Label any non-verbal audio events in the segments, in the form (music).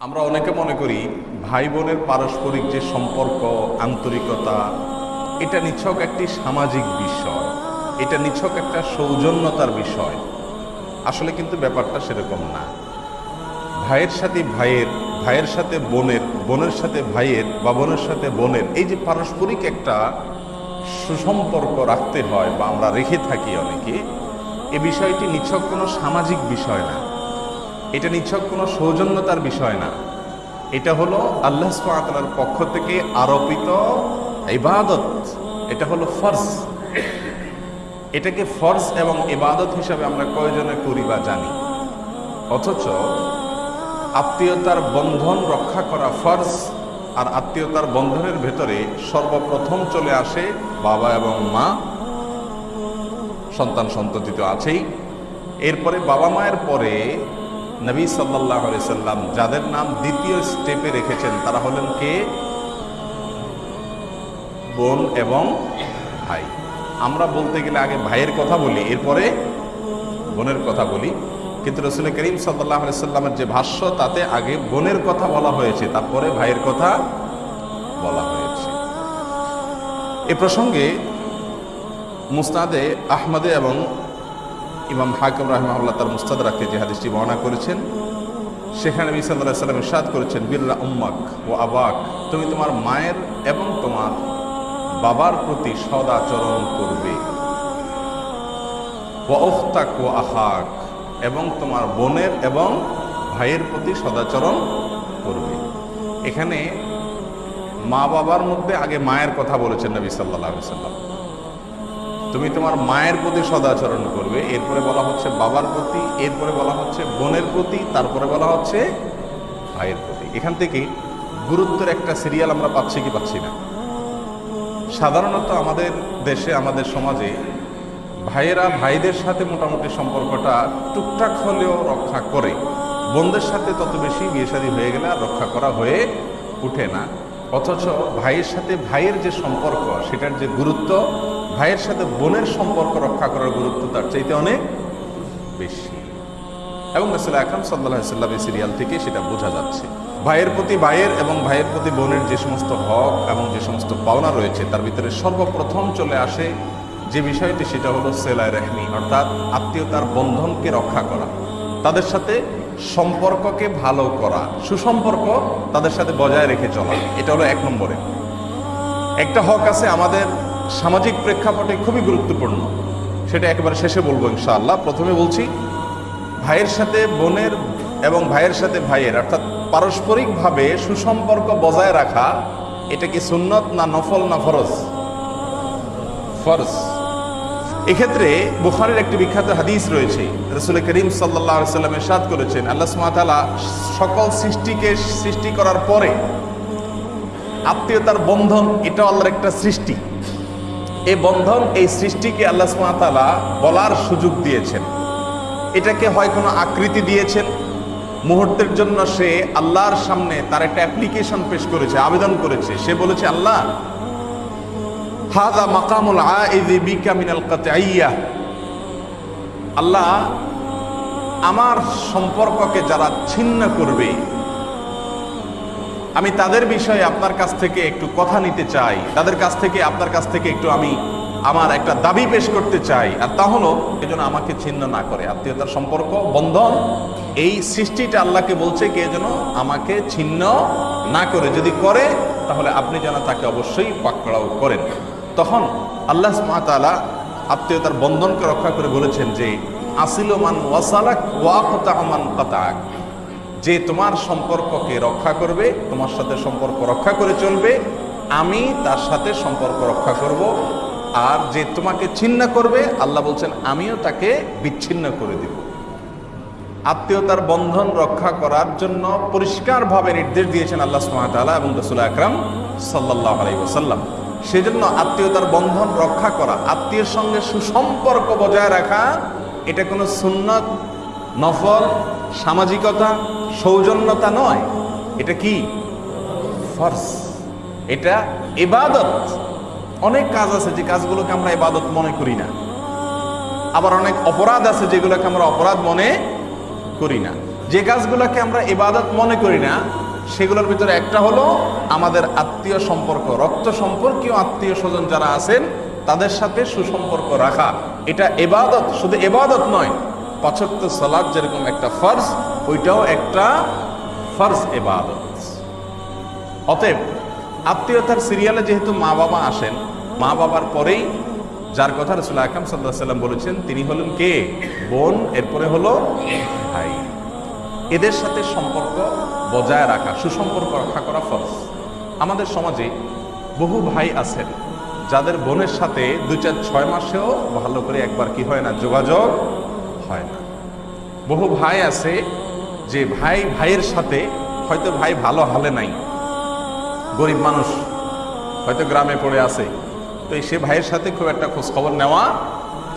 আমরা অনেকে মনে করি ভাই বোনের পারস্পরিক যে সম্পর্ক, আন্তরিকতা, এটা নিছক একটি সামাজিক বিষয়। এটা নিছক একটা সৌজন্যতার বিষয়। আসলে কিন্তু ব্যাপারটা সেরকম না। ভাইয়ের সাথে ভাইয়ের ভাইয়ের সাথে বোনের বোনের সাথে ভাইয়ের বা বোনের সাথে বোনের এই যে পারস্পরিক একটা সুসম্পর্ক রাখতে হয় বা আমরা রেখে থাকি অনেকে, এ বিষয়টি নিছক কোনো সামাজিক বিষয় না। এটা নিছক কোনো সৌজন্যতার বিষয় না। এটা হলো আল্লাহ সুবহানাহু পক্ষ থেকে আরোপিত ইবাদত। এটা হলো ফরজ। এটাকে ফরজ এবং ইবাদত হিসাবে আমরা কয়জনে করি বা জানি? অথচ আত্মীয়তার বন্ধন রক্ষা করা ফরজ আর আত্মীয়তার বন্ধনের ভেতরে সর্বপ্রথম চলে আসে বাবা এবং মা। সন্তান সন্ততি তো আছেই। এরপরে বাবা মায়ের পরে নবী সাল্লাহ সাল্লাম যাদের নাম দ্বিতীয় স্টেপে রেখেছেন, তারা হলেন কে? বোন এবং ভাই। আমরা বলতে গেলে আগে ভাইয়ের কথা বলি, এরপরে বোনের কথা বলি। কিন্তু রসুল করিম সাল্লাহ সাল্লামের যে ভাষ্য, তাতে আগে বোনের কথা বলা হয়েছে, তারপরে ভাইয়ের কথা বলা হয়েছে। এ প্রসঙ্গে মুস্তাদে আহমদে এবং ইমাম হাকিম রাহমাহুল্লাহ তার মুস্তাদ রাখতে যে হাদিসটি বর্ণনা করেছেন, সেখানে নবী ইরশাদ করেছেন, বিল্লা উম্মাক ও আবাক, তুমি তোমার মায়ের এবং তোমার বাবার প্রতি সদাচরণ করবে। ও ওখতাক ও আহাক এবং তোমার বোনের এবং ভাইয়ের প্রতি সদাচরণ করবে। এখানে মা বাবার মধ্যে আগে মায়ের কথা বলেছেন নবী সাল্লাহ সাল্লাম তুমি তোমার মায়ের প্রতি সদাচরণ করবে, এরপরে বলা হচ্ছে বাবার প্রতি, এরপরে বলা হচ্ছে বোনের প্রতি, তারপরে বলা হচ্ছে ভাইয়ের প্রতি। এখান থেকে গুরুত্বের একটা সিরিয়াল আমরা পাচ্ছি কি পাচ্ছি না। সাধারণত আমাদের দেশে, আমাদের সমাজে ভাইয়েরা ভাইদের সাথে মোটামুটি সম্পর্কটা টুকটাক হলেও রক্ষা করে। বোনদের সাথে তত বেশি বিয়ে শাদী হয়ে গেলে আর রক্ষা করা হয়ে উঠে না। অথচ ভাইয়ের সাথে ভাইয়ের যে সম্পর্ক, সেটার যে গুরুত্ব ভাইয়ের সাথে বোনের সম্পর্ক রক্ষা করার গুরুত্ব তার চাইতে অনেক বেশি। এবং রসুল্লাহ আকরাম সাল্লাহ সাল্লাম এই সিরিয়াল থেকে সেটা বোঝা যাচ্ছে। ভাইয়ের প্রতি ভাইয়ের এবং ভাইয়ের প্রতি বোনের যে সমস্ত হক এবং যে সমস্ত পাওনা রয়েছে, তার ভিতরে সর্বপ্রথম চলে আসে যে বিষয়টি, সেটা হলো সেলাই রেহমি, অর্থাৎ আত্মীয়তার বন্ধনকে রক্ষা করা। তাদের সাথে সম্পর্ককে ভালো করা, সুসম্পর্ক তাদের সাথে বজায় রেখে চলা, এটা হলো এক নম্বরে। একটা হক আছে আমাদের সামাজিক প্রেক্ষাপটে খুবই গুরুত্বপূর্ণ। সেটা একেবারে শেষে বলব ইনশাআল্লাহ। প্রথমে বলছি, ভাইয়ের সাথে বোনের এবং ভাইয়ের সাথে ভাইয়ের, অর্থাৎ পারস্পরিকভাবে সুসম্পর্ক বজায় রাখা, এটা কি সুন্নত না নফল না ফরজ? ফরজ। এক্ষেত্রে বুখারের একটি বিখ্যাত হাদিস রয়েছে রসুল করিম সাল্লাহ সাল্লামের সাদ করেছেন, আল্লাহ সুমাতালা সকল সৃষ্টিকে সৃষ্টি করার পরে আত্মীয়তার বন্ধন, এটা আল্লাহর একটা সৃষ্টি। এই বন্ধন, এই সৃষ্টিকে আল্লাহ সুমাতালা বলার সুযোগ দিয়েছেন। এটাকে হয় কোনো আকৃতি দিয়েছেন। মুহূর্তের জন্য সে আল্লাহর সামনে তার একটা অ্যাপ্লিকেশন পেশ করেছে, আবেদন করেছে। সে বলেছে, আল্লাহ হাদা মাকামুল আল্লাহ, আমার সম্পর্ককে যারা ছিন্ন করবে আমি তাদের বিষয়ে আপনার কাছ থেকে একটু কথা নিতে চাই। তাদের কাছ থেকে, আপনার কাছ থেকে একটু আমি আমার একটা দাবি পেশ করতে চাই। আর তা হলো এজন্য আমাকে ছিন্ন না করে। আত্মীয়তার সম্পর্ক, বন্ধন, এই সৃষ্টিটা আল্লাহকে বলছে কে যেন আমাকে ছিন্ন না করে। যদি করে, তাহলে আপনি যেন তাকে অবশ্যই পাকড়াও করেন। তখন আল্লাহ তালা আত্মীয়তার বন্ধনকে রক্ষা করে বলেছেন যে, আসিল মান ওয়াসালাক ওয়াকতাহমান কাতাক যে তোমার সম্পর্ককে রক্ষা করবে, তোমার সাথে সম্পর্ক রক্ষা করে চলবে, আমি তার সাথে সম্পর্ক রক্ষা করব। আর যে তোমাকে ছিন্ন করবে, আল্লাহ বলছেন, আমিও তাকে বিচ্ছিন্ন করে দেব। আত্মীয়তার বন্ধন রক্ষা করার জন্য পরিষ্কারভাবে নির্দেশ দিয়েছেন আল্লাহ সুমাতালা এবং রসুল আকরাম সাল্লাহ আলাইসাল্লাম সেজন্য আত্মীয়তার বন্ধন রক্ষা করা, আত্মীয়ের সঙ্গে সুসম্পর্ক বজায় রাখা, এটা কোনো সুন্নত, নফল, সামাজিকতা সৌজন্যতা নয়, এটা কি? ফর্স এটা এবাদত অনেক কাজ আছে যে কাজগুলোকে আমরা এবাদত মনে করি না। আবার অনেক অপরাধ আছে যেগুলোকে আমরা অপরাধ মনে করি না। যে কাজগুলোকে আমরা এবাদত মনে করি না, সেগুলোর ভিতরে একটা হলো আমাদের আত্মীয় সম্পর্ক, রক্ত সম্পর্কীয় আত্মীয় স্বজন যারা আছেন, তাদের সাথে সুসম্পর্ক রাখা। এটা এবাদত শুধু এবাদত নয় পাচক্য সালাদ যেরকম একটা ফর্জ ওইটাও একটা ফর্জ এবাদত অতএব আত্মীয়তার সিরিয়ালে যেহেতু মা বাবা আসেন, মা বাবার পরেই যার কথা রসুল আকরাম সাল্লাহ সাল্লাম বলেছেন, তিনি হলেন কে? বোন, এরপরে হলো ভাই। এদের সাথে সম্পর্ক বজায় রাখা, সুসম্পর্ক রক্ষা করা ফরজ। আমাদের সমাজে বহু ভাই আছেন, যাদের বোনের সাথে দুই চার ছয় মাসেও ভালো করে একবার কি হয় না, যোগাযোগ হয় না। বহু ভাই আছে যে ভাই, ভাইয়ের সাথে হয়তো ভাই ভালো হালে নাই, গরিব মানুষ হয়তো গ্রামে পড়ে আছে, তো সে ভাইয়ের সাথে খুব একটা খোঁজখবর নেওয়া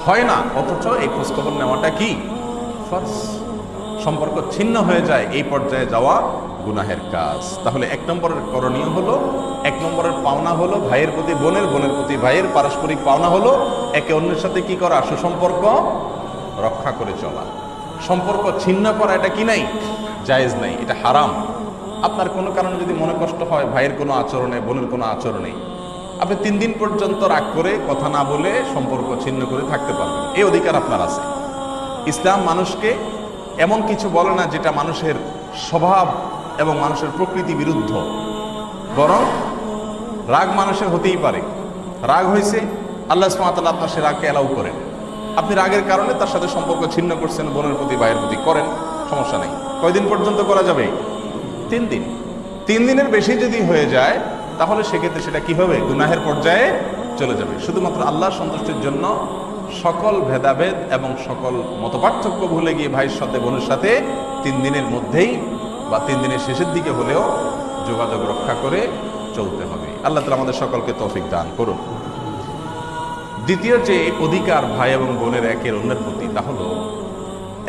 হয় না, অথচ এই খোঁজখবর নেওয়াটা কি? সম্পর্ক ছিন্ন হয়ে যায়, এই পর্যায়ে যাওয়া গুনাহের কাজ। তাহলে এক নম্বরের করণীয় হলো, এক নম্বরের পাওনা হলো ভাইয়ের প্রতি, বোনের বোনের প্রতি, ভাইয়ের পারস্পরিক পাওনা হলো একে অন্যের সাথে কি করা? সুসম্পর্ক রক্ষা করে চলা। সম্পর্ক ছিন্ন করা এটা কি নাই? জায়েজ নাই, এটা হারাম। আপনার কোনো কারণে যদি মনে কষ্ট হয়, ভাইয়ের কোনো আচরণে, বোনের কোনো আচরণে, আপনি তিন দিন পর্যন্ত রাগ করে কথা না বলে সম্পর্ক ছিন্ন করে থাকতে পারবেন। এই অধিকার আপনার আছে। ইসলাম মানুষকে এমন কিছু বলে না যেটা মানুষের স্বভাব এবং মানুষের প্রকৃতি বিরুদ্ধ। বরং রাগ মানুষের হতেই পারে। রাগ হয়েছে আল্লাহ সুমাতাল আপনার সে রাগকে অ্যালাউ করেন। আপনি রাগের কারণে তার সাথে সম্পর্ক ছিন্ন করছেন, বোনের প্রতি, ভাইয়ের প্রতি। করেন, সমস্যা নেই। কয়দিন পর্যন্ত করা যাবে? তিন দিন। তিন দিনের বেশি যদি হয়ে যায়, তাহলে সেক্ষেত্রে সেটা কি হবে? গুনাহের পর্যায়ে চলে যাবে। শুধুমাত্র আল্লাহ সন্তুষ্টির জন্য সকল ভেদাভেদ এবং সকল মতপার্থক্য ভুলে গিয়ে ভাইয়ের সাথে, বোনের সাথে তিন দিনের মধ্যেই বা তিন দিনের শেষের দিকে হলেও যোগাযোগ রক্ষা করে চলতে হবে। আল্লাহ তালা আমাদের সকলকে তৌফিক দান করুন। দ্বিতীয় যে অধিকার ভাই এবং বোনের একের অন্যের প্রতি, তা হলো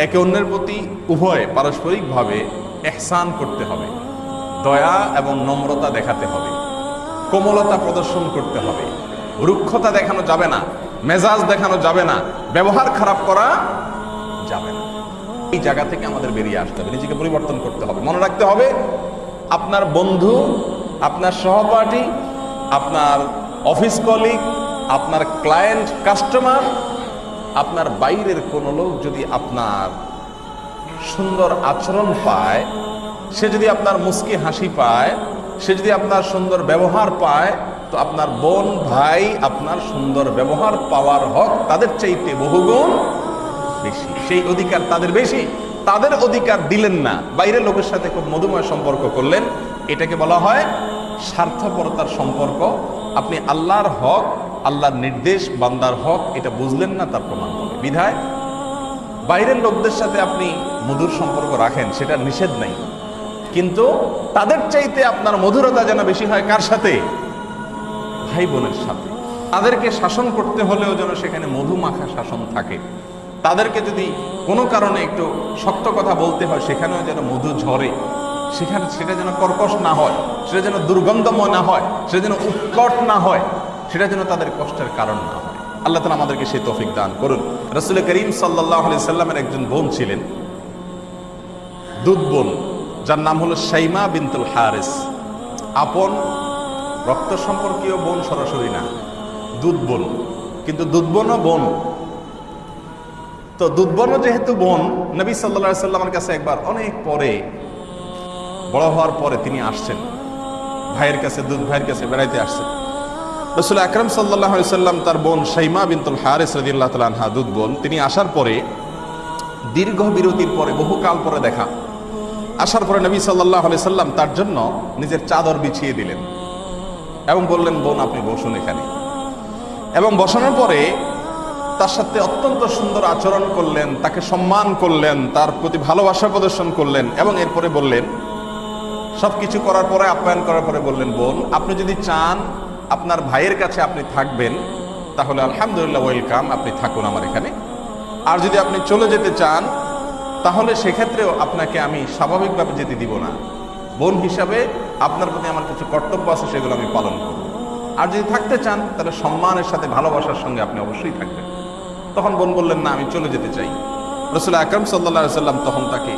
একে অন্যের প্রতি উভয় পারস্পরিকভাবে এহসান করতে হবে, দয়া এবং নম্রতা দেখাতে হবে, কোমলতা প্রদর্শন করতে হবে, রুক্ষতা দেখানো যাবে না, মেজাজ দেখানো যাবে না, ব্যবহার খারাপ করা যাবে না। এই জায়গা থেকে আমাদের বেরিয়ে আসতে হবে, নিজেকে পরিবর্তন করতে হবে। মনে রাখতে হবে, আপনার বন্ধু, আপনার সহপাঠী, আপনার অফিস কলিগ আপনার ক্লায়েন্ট কাস্টমার আপনার বাইরের কোনো লোক যদি আপনার সুন্দর আচরণ পায়, সে যদি আপনার মুস্কি হাসি পায়, সে যদি আপনার সুন্দর ব্যবহার পায়, তো আপনার বোন, ভাই, আপনার সুন্দর ব্যবহার পাওয়ার হক তাদের চাইতে বহুগুণ বেশি। সেই অধিকার তাদের বেশি। তাদের অধিকার দিলেন না। বাইরের লোকের সাথে খুব মধুময় সম্পর্ক করলেন। এটাকে বলা হয় স্বার্থপরতার সম্পর্ক। আপনি আল্লাহর হক আল্লাহর নির্দেশ, বান্দার হক, এটা বুঝলেন না তার প্রমাণ। হবে বিধায়, বাইরের লোকদের সাথে আপনি মধুর সম্পর্ক রাখেন, সেটা নিষেধ নাই। কিন্তু তাদের চাইতে আপনার মধুরতা যেন বেশি হয় কার সাথে? ভাই বোনের সাথে। তাদেরকে শাসন করতে হলেও যেন সেখানে মধুমাখা শাসন থাকে। তাদেরকে যদি কোনো কারণে একটু শক্ত কথা বলতে হয়, সেখানেও যেন মধু ঝরে। সেখানে সেটা যেন কর্কশ না হয়, সেটা যেন দুর্গন্ধময় না হয়, সেটা যেন উৎকট না হয়। সেটা যেন তাদের কষ্টের কারণ না হয়। আল্লাহ তালা আমাদেরকে সেই তৌফিক দান করুন। রসুল করিম সাল্লাহ আলি সাল্লামের একজন বোন ছিলেন। দুধ বোন, যার নাম হলো সাইমা বিনতুল হারেস। আপন, রক্ত সম্পর্কীয় বোন সরাসরি না, দুধ বোন। কিন্তু দুধ বোনও বোন। তো দুধ বোনও যেহেতু বোন, নবী সাল্লা সাল্লামের কাছে একবার অনেক পরে, বড় হওয়ার পরে তিনি আসছেন। ভাইয়ের কাছে, দুধ ভাইয়ের কাছে বেড়াইতে আসছেন। রসুল আকরম সাল্লাহ সাল্লাম তার বোন সাইমা বিনতুল হারেস রদিল্লাহ তালহা দুধ বোন, তিনি আসার পরে, দীর্ঘ বিরতির পরে বহুকাল পরে দেখা। আসার পরে নবী সাল্লাহ সাল্লাম তার জন্য নিজের চাদর বিছিয়ে দিলেন এবং বললেন, বোন, আপনি বসুন এখানে। এবং বসানোর পরে তার সাথে অত্যন্ত সুন্দর আচরণ করলেন, তাকে সম্মান করলেন, তার প্রতি ভালোবাসা প্রদর্শন করলেন এবং এরপরে বললেন সব কিছু করার পরে, আপ্যায়ন করার পরে বললেন, বোন, আপনি যদি চান আপনার ভাইয়ের কাছে আপনি থাকবেন, তাহলে আলহামদুলিল্লাহ, ওয়েলকাম, আপনি থাকুন আমার এখানে। আর যদি আপনি চলে যেতে চান, তাহলে সেক্ষেত্রেও আপনাকে আমি স্বাভাবিকভাবে যেতে দিব না। বোন হিসাবে আপনার প্রতি আমার কিছু কর্তব্য আছে, সেগুলো আমি পালন করব। আর যদি থাকতে চান, তাহলে সম্মানের সাথে, ভালোবাসার সঙ্গে আপনি অবশ্যই থাকবেন। তখন বোন বললেন, না, আমি চলে যেতে চাই। রসুল আকরম সাল্লা সাল্লাম তখন তাকে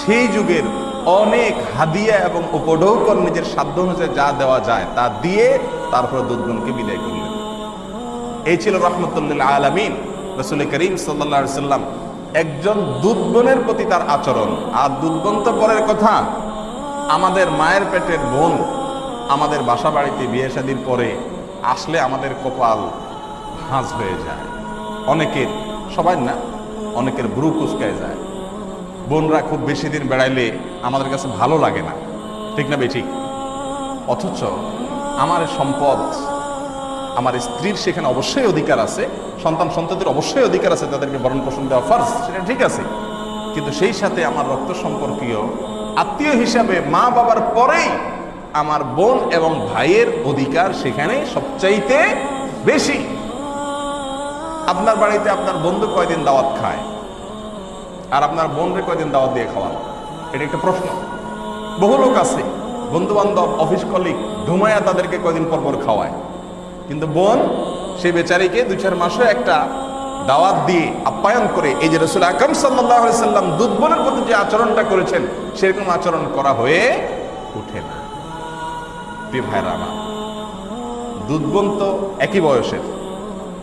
সেই যুগের অনেক হাদিয়া এবং উপঢৌকন নিজের সাধ্য অনুযায়ী যা দেওয়া যায়, তা দিয়ে তারপরে দুধগণকে বিদায় করলেন। এই ছিল রহমতুল্লাহ আলমিন। রসুল করিম সাল্লা সাল্লাম একজন দুধগণের প্রতি তার আচরণ। আর দুধগণ তো পরের কথা, আমাদের মায়ের পেটের বোন আমাদের বাসা বাড়িতে বিয়ে শাদির পরে আসলে আমাদের কপাল হাঁস হয়ে যায়। অনেকের, সবাই না, অনেকের ব্রু কুচকায় যায়। বোনরা খুব বেশি দিন বেড়াইলে আমাদের কাছে ভালো লাগে না। ঠিক না বেঠিক? অথচ আমার সম্পদ আমার স্ত্রীর সেখানে অবশ্যই অধিকার আছে, সন্তান সন্ততির অবশ্যই অধিকার আছে, তাদেরকে ভরণ পোষণ দেওয়া ফার্জ, সেটা ঠিক আছে। কিন্তু সেই সাথে আমার রক্ত সম্পর্কীয় আত্মীয় হিসাবে মা বাবার পরেই আমার বোন এবং ভাইয়ের অধিকার সেখানে সবচাইতে বেশি। আপনার বাড়িতে আপনার বন্ধু কয়দিন দাওয়াত খায়? আর আপনার বোনরে কয়দিন দাওয়াত দিয়ে খাওয়ান? এটা একটা প্রশ্ন। বহু লোক আছে বন্ধু বান্ধব অফিস কলিগ ঘুমায়া তাদেরকে কয়দিন পর পর খাওয়ায়। কিন্তু বোন সেই বেচারিকে দু চার মাসে একটা দাওয়াত দিয়ে আপ্যায়ন করে এই যে রসুল আকরম সাল্লাম দুধ বোনের প্রতি যে আচরণটা করেছেন, সেরকম আচরণ করা হয়ে উঠে না। ভাইরা আমার, দুধ বোন তো একই বয়সের।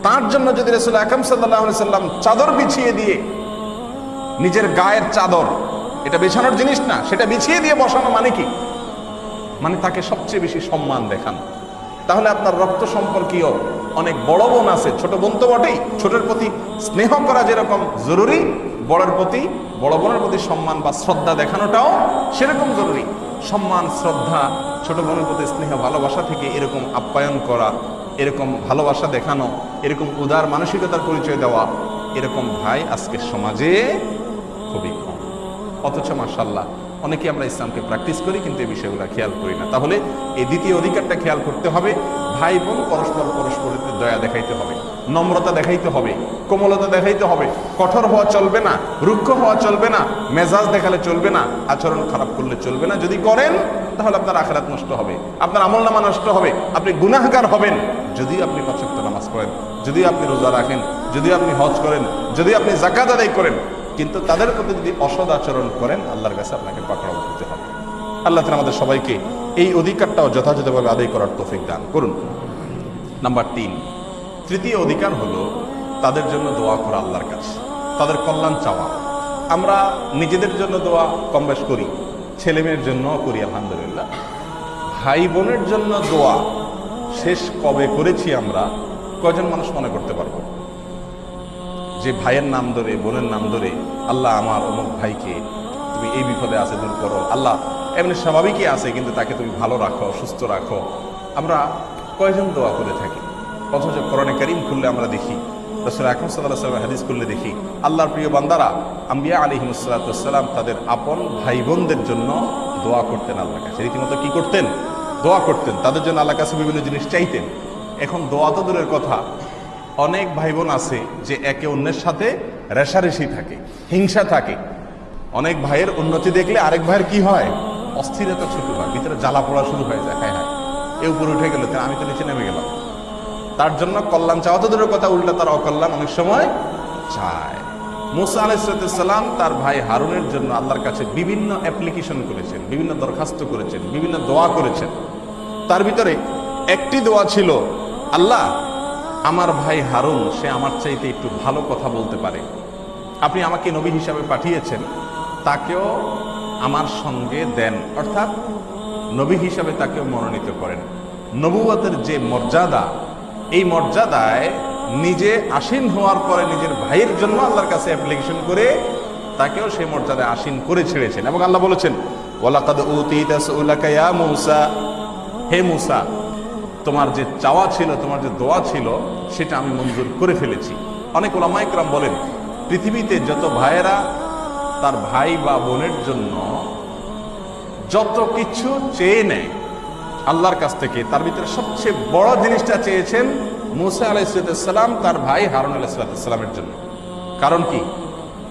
তার জন্য যদি রসুল আকরম সাল্লাহ সাল্লাম চাদর বিছিয়ে দিয়ে নিজের গায়ের চাদর, এটা বিছানোর জিনিস না, সেটা বিছিয়ে দিয়ে বসানো মানে কি? মানে তাকে সবচেয়ে বেশি সম্মান দেখান। তাহলে আপনার রক্ত সম্পর্কীয় অনেক বড় বোন আছে, ছোট বোন তো বটেই, ছোটের প্রতি স্নেহ করা যেরকম জরুরি, বড়ের প্রতি, বড় বোনের প্রতি সম্মান বা শ্রদ্ধা দেখানোটাও সেরকম জরুরি। সম্মান, শ্রদ্ধা, ছোট বোনের প্রতি স্নেহ, ভালোবাসা থেকে এরকম আপ্যায়ন করা, এরকম ভালোবাসা দেখানো, এরকম উদার মানসিকতার পরিচয় দেওয়া, এরকম ভাই আজকের সমাজে খুবই কম। অথচ মাসাল্লাহ অনেকে আমরা ইসলামকে প্র্যাকটিস করি, কিন্তু এই বিষয়গুলো খেয়াল করি না। তাহলে এই দ্বিতীয় অধিকারটা খেয়াল করতে হবে। ভাই বোন পরস্পর পরস্পরের দয়া দেখাইতে হবে, নম্রতা দেখাইতে হবে, কোমলতা দেখাইতে হবে, কঠোর হওয়া চলবে না, রুক্ষ হওয়া চলবে না, মেজাজ দেখালে চলবে না, আচরণ খারাপ করলে চলবে না। যদি করেন, তাহলে আপনার আখেরাত নষ্ট হবে, আপনার আমল নামা নষ্ট হবে, আপনি গুনাহগার হবেন। যদি আপনি পাঁচক্ত নামাজ পড়েন, যদি আপনি রোজা রাখেন, যদি আপনি হজ করেন, যদি আপনি জাকাত আদায় করেন কিন্তু তাদের প্রতি যদি অসদ আচরণ করেন, আল্লাহর কাছে আপনাকে পাকড়াও দিতে হবে। আল্লাহ তাআলা আমাদের সবাইকে এই অধিকারটাও যথাযথভাবে আদায় করার তৌফিক দান করুন। নাম্বার তিন, তৃতীয় অধিকার হলো তাদের জন্য দোয়া করা আল্লাহর কাছে। তাদের কল্যাণ চাওয়া। আমরা নিজেদের জন্য দোয়া কম বেশ করি ছেলে মেয়ের জন্য করি, আলহামদুলিল্লাহ। ভাই বোনের জন্য দোয়া শেষ কবে করেছি আমরা, কয়জন মানুষ মনে করতে পারব? যে ভাইয়ের নাম ধরে, বোনের নাম ধরে আল্লাহ আমার অমুক ভাইকে তুমি এই বিপদে আছে দূর করো। আল্লাহ এমনি স্বাভাবিকই আছে, কিন্তু তাকে তুমি ভালো রাখো, সুস্থ রাখো। আমরা কয়জন দোয়া করে থাকি? অথচ করণে করিম খুললে আমরা দেখি, রসুল আকরম সাল্লাহ সাল্লাম হাদিস করলে দেখি, আল্লাহর প্রিয় বান্দারা আম্বিয়া আলিহিমসাল্লাম তাদের আপন ভাই বোনদের জন্য দোয়া করতেন আল্লাহর কাছে। রীতিমতো কী করতেন? দোয়া করতেন। তাদের জন্য আল্লাহ কাছে বিভিন্ন জিনিস চাইতেন। এখন দোয়া তো দূরের কথা। অনেক ভাই বোন আছে যে একে অন্যের সাথে রেশারেশি থাকে, হিংসা থাকে। অনেক ভাইয়ের উন্নতি দেখলে আরেক ভাইয়ের কি হয়? অস্থিরতা শুরু হয়, ভিতরে জ্বালা পড়া শুরু হয়ে যায়। হ্যাঁ হ্যাঁ। এ উপরে উঠে গেল আমি তো নিচে নেমে গেলাম। তার জন্য কল্যাণ চাওয়া তো দূরের কথা, উল্টা তার অকল্যাণ অনেক সময় চায়। মুসা আলাইসালাম তার ভাই হারুনের জন্য আল্লাহর কাছে বিভিন্ন অ্যাপ্লিকেশন করেছেন, বিভিন্ন দরখাস্ত করেছেন, বিভিন্ন দোয়া করেছেন। তার ভিতরে একটি দোয়া ছিল, আল্লাহ আমার ভাই হারুন, সে আমার চাইতে একটু ভালো কথা বলতে পারে। আপনি আমাকে নবী হিসাবে পাঠিয়েছেন, তাকেও আমার সঙ্গে দেন। অর্থাৎ নবী হিসাবে তাকেও মনোনীত করেন। নবুয়তের যে মর্যাদা, এই মর্যাদায় নিজে আসীন হওয়ার পরে নিজের ভাইয়ের জন্য আল্লাহর কাছে অ্যাপ্লিকেশন করে তাকেও সেই মর্যাদায় আসীন করে ছেড়েছেন। এবং আল্লাহ বলেছেন, ওয়ালাকাদ উতিতা সুলাকা ইয়া মূসা। হে মুসা তোমার যে চাওয়া ছিল, তোমার যে দোয়া ছিল, সেটা আমি মঞ্জুর করে ফেলেছি। অনেক ওলামাইকরাম বলেন, পৃথিবীতে যত ভাইয়েরা তার ভাই বা বোনের জন্য যত কিছু চেয়ে নেয়, আল্লাহর কাছ থেকে, তার ভিতরে সবচেয়ে বড় জিনিসটা চেয়েছেন মুসা আলাইসালাম তার ভাই হারুন আলাইসালামের জন্য। কারণ কি?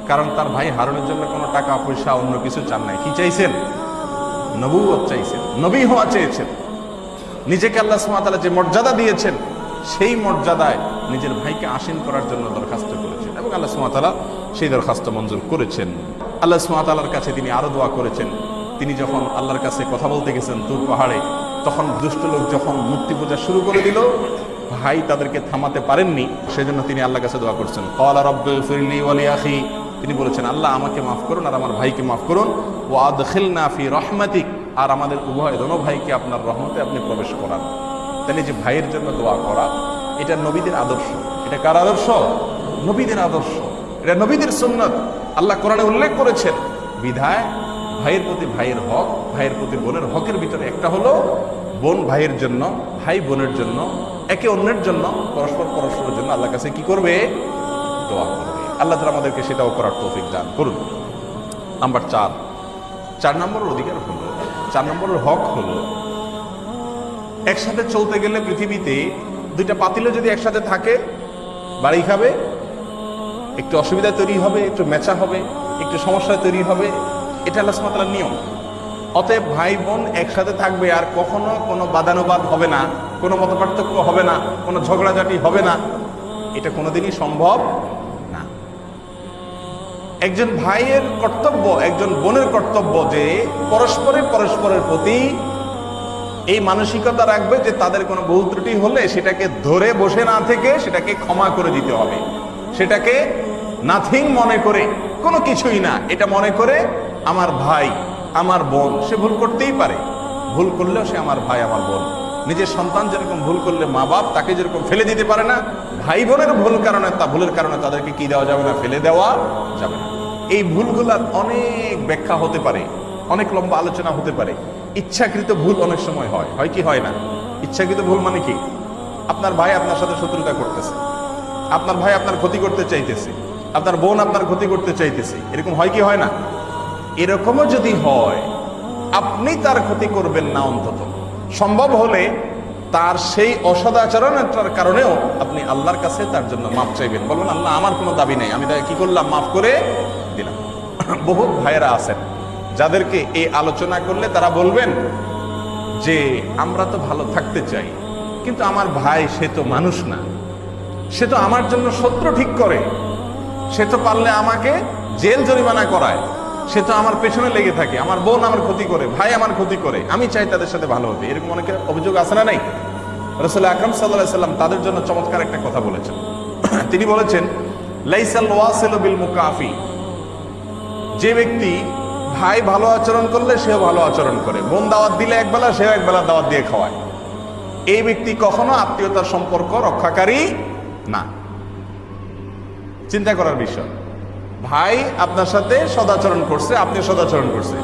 কারণ তার ভাই হারুনের জন্য কোনো টাকা, পয়সা, অন্য কিছু চান নাই। কি চাইছেন? নবুয়ত চাইছেন। নবী হওয়া চেয়েছেন। নিজেকে আল্লাহ সুমাতালা যে মর্যাদা দিয়েছেন, সেই মর্যাদায় নিজের ভাইকে আসীন করার জন্য দরখাস্ত করেছেন এবং আল্লাহ সুমাতালা সেই দরখাস্ত মঞ্জুর করেছেন। আল্লাহ সুমাতালার কাছে তিনি আরও দোয়া করেছেন। তিনি যখন আল্লাহর কাছে কথা বলতে গেছেন দূর পাহাড়ে, তখন দুষ্ট লোক যখন মূর্তি পূজা শুরু করে দিল, ভাই তাদেরকে থামাতে পারেননি, সেজন্য তিনি আল্লাহর কাছে দোয়া করছেন। কলা রব্বে ফিরলি আখি তিনি বলেছেন, আল্লাহ আমাকে মাফ করুন আর আমার ভাইকে মাফ করুন। ও আদখিল নাফি রহমাতিক। আর আমাদের উভয় দোনো ভাইকে আপনার রহমতে আপনি প্রবেশ করান। তাহলে যে ভাইয়ের জন্য দোয়া করা, এটা নবীদের আদর্শ। এটা কার আদর্শ? নবীদের আদর্শ। এটা নবীদের সুন্নত। আল্লাহ কোরআনে উল্লেখ করেছেন, বিধায় ভাইয়ের প্রতি ভাইয়ের হক, ভাইয়ের প্রতি বোনের হকের ভিতরে একটা হলো বোন ভাইয়ের জন্য, ভাই বোনের জন্য, একে অন্যের জন্য, পরস্পর পরস্পরের জন্য আল্লাহ কাছে কি করবে? দোয়া করবে। আল্লাহ তালা আমাদেরকে সেটাও করার তৌফিক দান করুন। নাম্বার চার চার নম্বরের অধিকার হলো, চার নম্বরের হক হলো, একসাথে চলতে গেলে পৃথিবীতে দুইটা পাতিলে যদি একসাথে থাকে, বাড়ি খাবে, একটু অসুবিধা তৈরি হবে, একটু মেচা হবে, একটু সমস্যা তৈরি হবে, এটা আল্লাহ সুমাতার নিয়ম। অতএব ভাই বোন একসাথে থাকবে আর কখনো কোনো বাদানুবাদ হবে না, কোনো মত পার্থক্য হবে না, কোনো ঝগড়াঝাটি হবে না। এটা কোনোদিনই সম্ভব একজন ভাইয়ের কর্তব্য, একজন বোনের কর্তব্য যে পরস্পরে পরস্পরের প্রতি এই মানসিকতা রাখবে যে তাদের কোনো ভুল ত্রুটি হলে সেটাকে ধরে বসে না থেকে সেটাকে ক্ষমা করে দিতে হবে। সেটাকে নাথিং মনে করে, কোনো কিছুই না, এটা মনে করে আমার ভাই, আমার বোন, সে ভুল করতেই পারে। ভুল করলেও সে আমার ভাই, আমার বোন। নিজের সন্তান যেরকম ভুল করলে মা বাপ তাকে যেরকম ফেলে দিতে পারে না ভাই বোনের ভুল কারণে, তা ভুলের কারণে তাদেরকে কি দেওয়া যাবে না, ফেলে দেওয়া যাবে না। এই ভুলগুলার অনেক ব্যাখ্যা হতে পারে, অনেক লম্বা আলোচনা হতে পারে। ইচ্ছাকৃত ভুল অনেক সময় হয় হয় কি হয় না? ইচ্ছাকৃত ভুল মানে কি? আপনার ভাই আপনার সাথে শত্রুতা করতেছে, আপনার ভাই আপনার ক্ষতি করতে চাইতেছে, আপনার বোন আপনার ক্ষতি করতে চাইতেছে, এরকম হয় কি হয় না? এরকমও যদি হয়, আপনি তার ক্ষতি করবেন না অন্তত। সম্ভব হলে তার সেই অসদাচরণটার কারণেও আপনি আল্লাহর কাছে তার জন্য মাপ চাইবেন। বলবেন আল্লাহ, আমার কোনো দাবি নেই। আমি তাকে কি করলাম? মাফ করে দিলাম। (clears throat) বহুত ভাইয়েরা আছেন, যাদেরকে এই আলোচনা করলে তারা বলবেন যে, আমরা তো ভালো থাকতে চাই, কিন্তু আমার ভাই সে তো মানুষ না। সে তো আমার জন্য শত্রু ঠিক করে। সে তো পারলে আমাকে জেল জরিমানা করায়। সে তো আমার পেছনে লেগে থাকে, আমার বোন আমার ক্ষতি করে, ভাই আমার ক্ষতি করে, আমি চাই তাদের সাথে ভালো হতে। এরকম অনেকের অভিযোগ আছে না নাই? রসুল আকরম সাল্লাম তাদের জন্য চমৎকার একটা কথা বলেছেন। তিনি বলেছেন বিল যে ব্যক্তি ভাই ভালো আচরণ করলে সেও ভালো আচরণ করে। বোন দাওয়াত দিলে একবেলা, সেও একবেলা দাওয়াত দিয়ে খাওয়ায়। এই ব্যক্তি কখনো আত্মীয়তার সম্পর্ক রক্ষাকারী না। চিন্তা করার বিষয়। ভাই আপনার সাথে সদাচরণ করছে আপনি সদাচরণ করছে।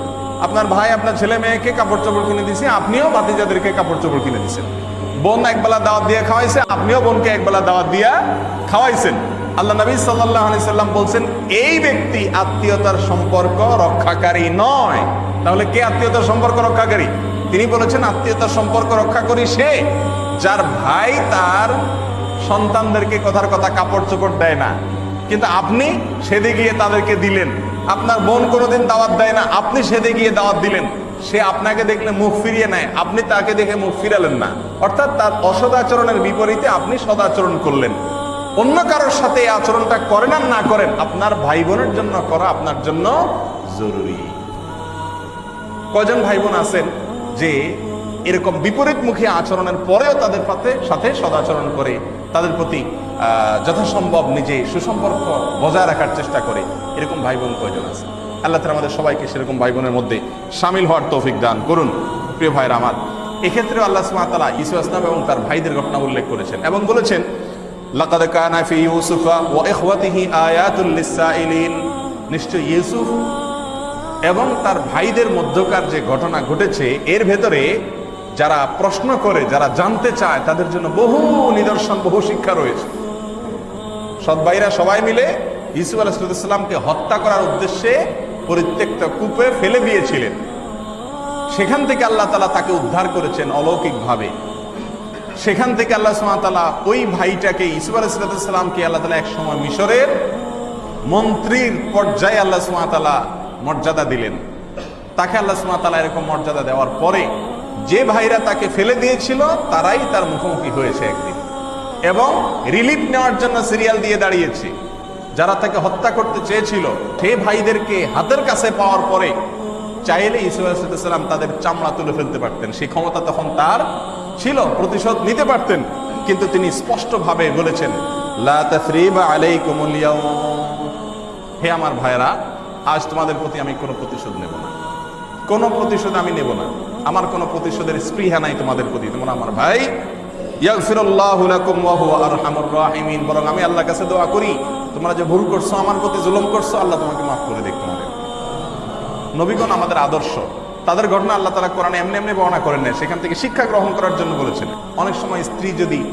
আপনার ভাই, আপনার ছেলে মেয়েকে কাপড় চোপড় কিনে দিছে, আপনিও বাতিজাদেরকে কাপড় চোপড় কিনে দিছেন। বোন একবেলা দাওয়াত দিয়ে খাওয়াইছে, আপনিও বোনকে একবেলা দাওয়াত দিয়া খাওয়াইছেন। আল্লাহ নবী সাল্লাহ সাল্লাম বলছেন, এই ব্যক্তি আত্মীয়তার সম্পর্ক রক্ষাকারী নয়। তাহলে কে আত্মীয়তার সম্পর্ক রক্ষাকারী? তিনি বলেছেন, আত্মীয়তার সম্পর্ক রক্ষা করি সে যার ভাই তার সন্তানদেরকে কথার কথা কাপড় চোপড় দেয় না। কিন্তু আপনি সেদে গিয়ে তাদেরকে দিলেন। আপনার বোন কোনোদিন দাওয়াত দেয় না, আপনি সেদে গিয়ে দাওয়াত দিলেন। সে আপনাকে দেখলে মুখ ফিরিয়ে নেয়, আপনি তাকে দেখে মুখ ফিরালেন না। অর্থাৎ তার অসদাচরণের বিপরীতে আপনি সদাচরণ করলেন। অন্য কারোর সাথে এই আচরণটা করেন আর না করেন, আপনার ভাই বোনের জন্য করা আপনার জন্য জরুরি। কজন ভাই বোন আছেন যে এরকম বিপরীতমুখী আচরণের পরেও তাদের সাথে সদাচরণ করে, তাদের প্রতি যথাসম্ভব নিজে সুসম্পর্ক বজায় রাখার চেষ্টা করে। এরকম ভাই বোন প্রয়োজন আছে? আল্লাহ তালা আমাদের সবাইকে সেরকম ভাই বোনের মধ্যে সামিল হওয়ার তৌফিক দান করুন, প্রিয় ভাইরা আমার। এক্ষেত্রে আল্লাহ সুমাতালা ইসু আসলাম এবং তার ভাইদের ঘটনা উল্লেখ করেছেন এবং বলেছেন নিশ্চয় ইউসুফ এবং তার ভাইদের মধ্যকার যে ঘটনা ঘটেছে, এর ভেতরে যারা প্রশ্ন করে, যারা জানতে চায়, তাদের জন্য বহু নিদর্শন, বহু শিক্ষা রয়েছে। সৎ ভাইরা সবাই মিলে ইসুফ আলাহিসামকে হত্যা করার উদ্দেশ্যে পরিত্যক্ত কূপে ফেলে দিয়েছিলেন। সেখান থেকে আল্লাহ তালা তাকে উদ্ধার করেছেন অলৌকিকভাবে। সেখান থেকে আল্লাহ সুমাতালা ওই ভাইটাকে ইসুফ আলাহিসামকে আল্লাহ তালা এক সময় মিশরের মন্ত্রীর পর্যায়ে আল্লাহ সুমাতালা মর্যাদা দিলেন। তাকে আল্লাহ সুমাতালা এরকম মর্যাদা দেওয়ার পরে যে ভাইরা তাকে ফেলে দিয়েছিল, তারাই তার মুখোমুখি হয়েছে একদিন। এবং রিলিফ নেওয়ার জন্য সিরিয়াল দিয়ে দাঁড়িয়েছে। যারা তাকে হত্যা করতে চেয়েছিল সে ভাইদেরকে হাতের কাছে পাওয়ার পরে চাইলে ইসলাম তাদের চামড়া তুলে ফেলতে পারতেন। সেই ক্ষমতা তখন তার ছিল, প্রতিশোধ নিতে পারতেন। কিন্তু তিনি স্পষ্টভাবে বলেছেন হে আমার ভাইরা আজ তোমাদের প্রতি আমি কোনো প্রতিশোধ নেব না। কোনো প্রতিশোধ আমি নেব না। আমার কোনো প্রতিশোধের স্পৃহা নাই তোমাদের প্রতি। তোমরা আমার ভাই বরং আমি কাছে দোয়া করি, তোমরা যে ভুল করছ, আমার প্রতি করছ, আল্লাহ তোমাকে মাফ করে নবীগণ আমাদের আদর্শ। তাদের ঘটনা আল্লাহ কোরআনে এমনি এমনি বর্ণনা করেন সেখান থেকে শিক্ষা গ্রহণ করার জন্য বলেছেন। অনেক সময় স্ত্রী যদি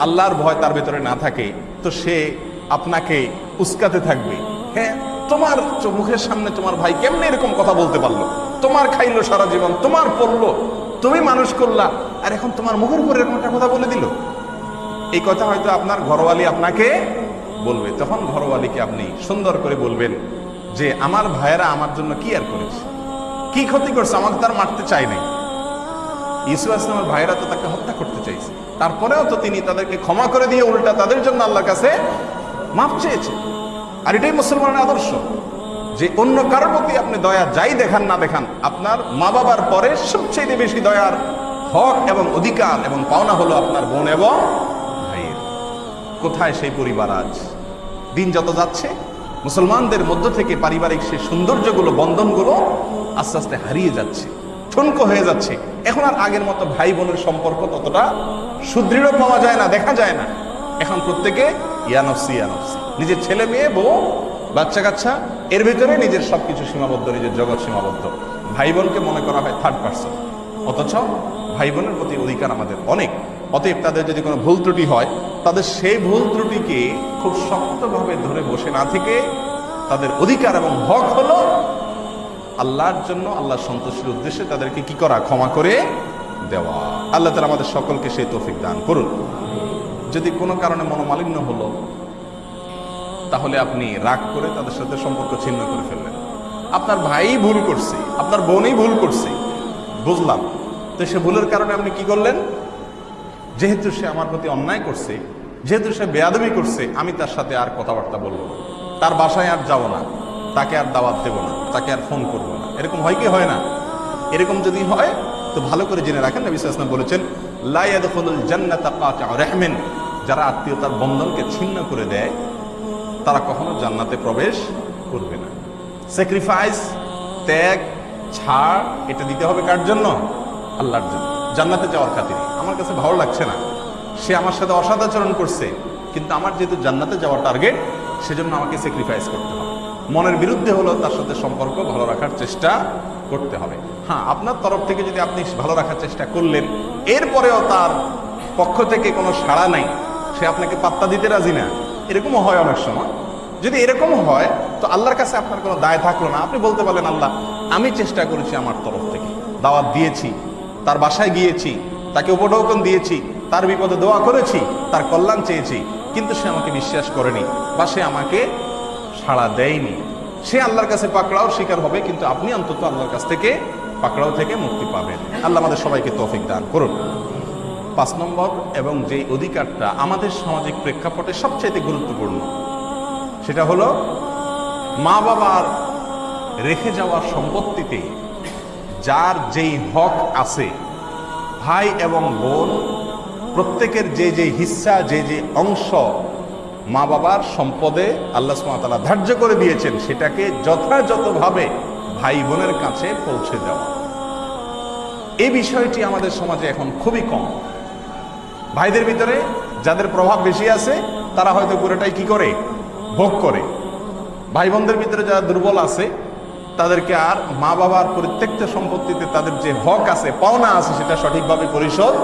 আল্লাহর ভয় তার ভেতরে না থাকে, তো সে আপনাকে উস্কাতে থাকবে। হ্যাঁ তোমার মুখের সামনে তোমার ভাই কেমনে এরকম কথা বলতে পারল? তোমার খাইলো সারা জীবন, তোমার পড়ল তুমি মানুষ করলা। আর এখন তোমার মুখের উপর এরকম একটা কথা বলে দিল? এই কথা হয়তো আপনার ঘরওয়ালি আপনাকে বলবে। তখন ঘরওয়ালিকে আপনি সুন্দর করে বলবেন যে, আমার ভাইয়েরা আমার জন্য কি আর করেছে? কি ক্ষতি করছে? আমাকে তার মারতে চাই নাই। ইসু আসলামের ভাইয়েরা তো তাকে হত্যা করতে চাইছে। তারপরেও তো তিনি তাদেরকে ক্ষমা করে দিয়ে উল্টা তাদের জন্য আল্লাহর কাছে মাপ চেয়েছে। আর এটাই মুসলমানের আদর্শ। যে অন্য কারোর প্রতি আপনি দয়া যাই দেখান না দেখান, আপনার মা বাবার পরে সবচেয়ে বেশি দয়ার হক এবং অধিকার এবং পাওনা হলো আপনার বোন এবং ভাইয়ের। কোথায় সেই পরিবার আজ? দিন যত যাচ্ছে, মুসলমানদের মধ্য থেকে পারিবারিক সেই সৌন্দর্যগুলো, বন্ধনগুলো আস্তে আস্তে হারিয়ে যাচ্ছে, ঠুনকো হয়ে যাচ্ছে। এখন আর আগের মতো ভাই বোনের সম্পর্ক ততটা সুদৃঢ় পাওয়া যায় না, দেখা যায় না। এখন প্রত্যেকে ইয়ানফসি ইয়ানফসি নিজের ছেলে মেয়ে, বউ বাচ্চা কাচ্চা এর ভিতরে নিজের সবকিছু সীমাবদ্ধ, নিজের জগৎ সীমাবদ্ধ। ভাই বোনকে মনে করা হয় থার্ড পার্সন অথচ ভাই বোনের প্রতি অধিকার আমাদের অনেক। অতএব তাদের যদি কোনো ভুল ত্রুটি হয়, তাদের সেই ভুল ত্রুটিকে খুব শক্তভাবে ধরে বসে না থেকে তাদের অধিকার এবং হক হলো আল্লাহর জন্য আল্লাহ সন্তুষ্টির উদ্দেশ্যে তাদেরকে কি করা? ক্ষমা করে দেওয়া। আল্লাহ তারা আমাদের সকলকে সেই তৌফিক দান করুন। যদি কোনো কারণে মনোমালিন্য হলো তাহলে আপনি রাগ করে তাদের সাথে সম্পর্ক ছিন্ন করে ফেললেন। আপনার ভাই ভুল করছে, আপনার বোনই ভুল করছে। বুঝলাম। তো সে ভুলের কারণে আপনি কি করলেন? যেহেতু সে আমার প্রতি অন্যায় করছে, যেহেতু সে বেয়াদবি করছে, আমি তার সাথে আর কথাবার্তা বলব না। তার বাসায় আর যাব না। তাকে আর দাওয়াত দেবো না। তাকে আর ফোন করব না। এরকম হয় কি হয় না? এরকম যদি হয়, তো ভালো করে জেনে রাখেন। সাল্লাল্লাহু আলাইহি বলেছেন, লা ইয়াদখুলুল জান্নাতা যারা আত্মীয়তার বন্ধনকে ছিন্ন করে দেয় তারা কখনো জান্নাতে প্রবেশ করবে না। স্যাক্রিফাইস ত্যাগ, ছাড়, এটা দিতে হবে কার জন্য? আল্লাহর জন্য। জান্নাতে যাওয়ার খাতিরে। আমার কাছে ভালো লাগছে না। সে আমার সাথে অসদাচরণ করছে, কিন্তু আমার যেহেতু জান্নাতে যাওয়ার টার্গেট সেজন্য আমাকে স্যাক্রিফাইস করতে হবে। মনের বিরুদ্ধে হলো তার সাথে সম্পর্ক ভালো রাখার চেষ্টা করতে হবে। হ্যাঁ আপনার তরফ থেকে যদি আপনি ভালো রাখার চেষ্টা করলেন, এরপরেও তার পক্ষ থেকে কোনো সাড়া নাই। সে আপনাকে পাত্তা দিতে রাজি না। এরকমও হয় অনেক সময়। যদি এরকম হয়, তো আল্লাহর কাছে আপনার কোনো দায় থাকল না। আপনি বলতে পারলেন, আল্লাহ, আমি চেষ্টা করেছি আমার তরফ থেকে। দাওয়াত দিয়েছি, তার বাসায় গিয়েছি, তাকে উপঢৌকন দিয়েছি, তার বিপদে দোয়া করেছি, তার কল্যাণ চেয়েছি। কিন্তু সে আমাকে বিশ্বাস করেনি বা সে আমাকে সাড়া দেয়নি। সে আল্লাহর কাছে পাকড়াও শিকার হবে, কিন্তু আপনি অন্তত আল্লাহর কাছ থেকে পাকড়াও থেকে মুক্তি পাবেন। আল্লাহ আমাদের সবাইকে তৌফিক দান করুন। পাঁচ নম্বর এবং যে অধিকারটা আমাদের সামাজিক প্রেক্ষাপটে সবচাইতে গুরুত্বপূর্ণ, সেটা হলো মা বাবার রেখে যাওয়া সম্পত্তিতে যার যেই হক আছে, ভাই এবং বোন, প্রত্যেকের যে যে হিস্সা যে যে অংশ মা বাবার সম্পদে আল্লাহ সুমাতালা ধার্য করে দিয়েছেন, সেটাকে যথাযথভাবে ভাই বোনের কাছে পৌঁছে দেওয়া। এই বিষয়টি আমাদের সমাজে এখন খুবই কম। ভাইদের ভিতরে যাদের প্রভাব বেশি আছে, তারা হয়তো পুরোটাই কি করে? ভোগ করে। ভাই বোনদের ভিতরে যারা দুর্বল আছে, তাদেরকে আর মা বাবার প্রত্যেকটা সম্পত্তিতে তাদের যে হক আছে, পাওনা আছে, সেটা সঠিকভাবে পরিশোধ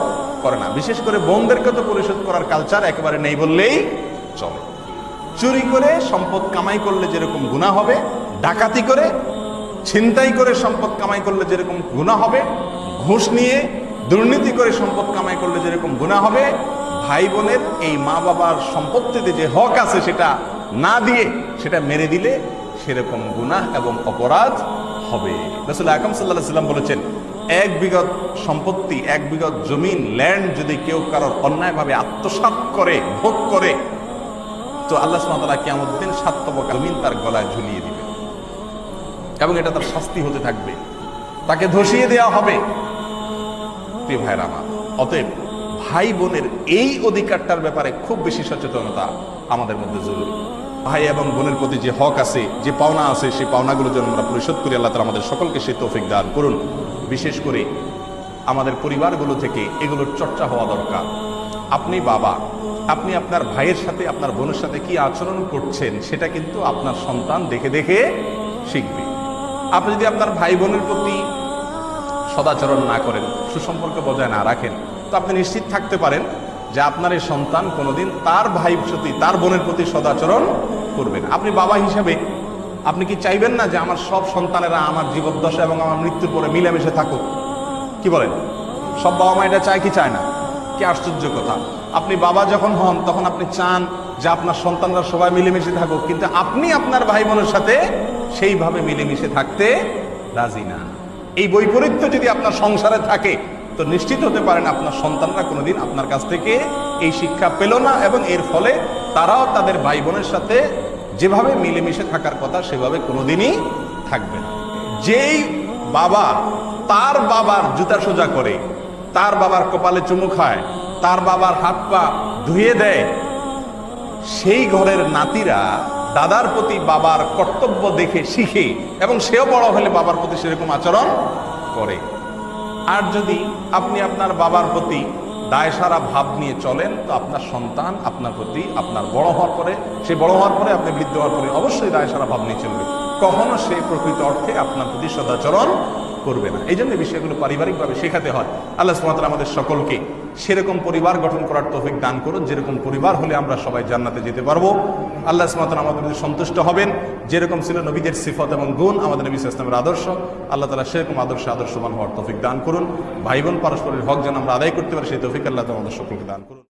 করে না। বিশেষ করে বোনদেরকে তো পরিশোধ করার কালচার একেবারে নেই বললেই চলে। চুরি করে সম্পদ কামাই করলে যেরকম গুণা হবে, ডাকাতি করে, ছিনতাই করে সম্পদ কামাই করলে যেরকম গুণা হবে, ঘুষ নিয়ে দুর্নীতি করে সম্পদ গুণা হবে। ভাই বোনের এই মা বাবার সম্পত্তিতে যে হক আছে সেটা না দিয়ে সেটা মেরে দিলে সেরকম গুনাহ এবং অপরাধ হবে। রসুল আকম সাল্লাহ সাল্লাম বলেছেন, এক বিগত সম্পত্তি, এক বিগত জমিন ল্যান্ড যদি কেউ কারোর অন্যায়ভাবে আত্মসাৎ করে, ভোগ করে, তো আল্লাহ সুমাতালা কেমন দিন তার গলায় ঝুলিয়ে দিবে। এবং এটা তার শাস্তি হতে থাকবে। তাকে ধসিয়ে দেওয়া হবে। প্রিয় অতএব ভাই বোনের এই অধিকারটার ব্যাপারে খুব বেশি সচেতনতা আমাদের মধ্যে জরুরি। ভাই এবং বোনের প্রতি যে হক আছে, যে পাওনা আছে, সেই পাওনাগুলো যেন আমরা পরিশোধ করি, আল্লাহ তালা আমাদের সকলকে সেই তৌফিক দান করুন। বিশেষ করে আমাদের পরিবারগুলো থেকে এগুলোর চর্চা হওয়া দরকার। আপনি বাবা, আপনি আপনার ভাইয়ের সাথে, আপনার বোনের সাথে কি আচরণ করছেন, সেটা কিন্তু আপনার সন্তান দেখে দেখে শিখবে। আপনি যদি আপনার ভাই বোনের প্রতি সদাচরণ না করেন, সুসম্পর্ক বজায় না রাখেন তো আপনি নিশ্চিত থাকতে পারেন যে আপনার এই সন্তান কোনোদিন তার ভাই প্রতি, তার বোনের প্রতি সদাচরণ করবেন আপনি বাবা হিসেবে আপনি কি চাইবেন না যে আমার সব সন্তানেরা আমার জীবদ্দশা এবং আমার মৃত্যুর পরে মিলেমিশে থাকুক? কি বলেন? সব বাবা মা এটা চায় কি চায় না? কি আশ্চর্য কথা। আপনি বাবা যখন হন, তখন আপনি চান যে আপনার সন্তানরা সবাই মিলেমিশে থাকুক, কিন্তু আপনি আপনার ভাই বোনের সাথে সেইভাবে মিলেমিশে থাকতে রাজি না। এই বৈপরীত্য যদি আপনার সংসারে থাকে তো নিশ্চিত হতে পারেন আপনার সন্তানরা কোনোদিন আপনার কাছ থেকে এই শিক্ষা পেল না এবং এর ফলে তারাও তাদের ভাই বোনের সাথে যেভাবে মিলেমিশে থাকার কথা সেভাবে কোনোদিনই থাকবে না। যেই বাবা তার বাবার জুতা সোজা করে, তার বাবার কপালে চুমু খায়, তার বাবার হাত পা ধুয়ে দেয়, সেই ঘরের নাতিরা দাদার প্রতি বাবার কর্তব্য দেখে শিখে এবং সেও বড় হলে বাবার প্রতি সেরকম আচরণ করে। আর যদি আপনি আপনার বাবার প্রতি দায় সারা ভাব নিয়ে চলেন, তো আপনার সন্তান আপনার প্রতি আপনার বড় হওয়ার পরে, সে বড় হওয়ার পরে, আপনি বৃদ্ধ হওয়ার পরে অবশ্যই দায় সারা ভাব নিয়ে চলবে। কখনো সে প্রকৃত অর্থে আপনার প্রতি সদাচরণ করবে না। এই জন্য বিষয়গুলো পারিবারিকভাবে শেখাতে হয়। আল্লাহ সুমাতাল আমাদের সকলকে সেরকম পরিবার গঠন করার তৌফিক দান করুন। যেরকম পরিবার হলে আমরা সবাই জান্নাতে যেতে পারব। আল্লাহ সুমাতাল আমাদের প্রতি সন্তুষ্ট হবেন। যেরকম ছিল নবীদের সিফত এবং গুণ, আমাদের নবী ইসলামের আদর্শ। আল্লাহ তালা সেরকম আদর্শ আদর্শবান হওয়ার তৌফিক দান করুন। ভাই বোন পারস্পরিক হক যেন আমরা আদায় করতে পারি, সেই তৌফিক আল্লাহ আমাদের সকলকে দান করুন।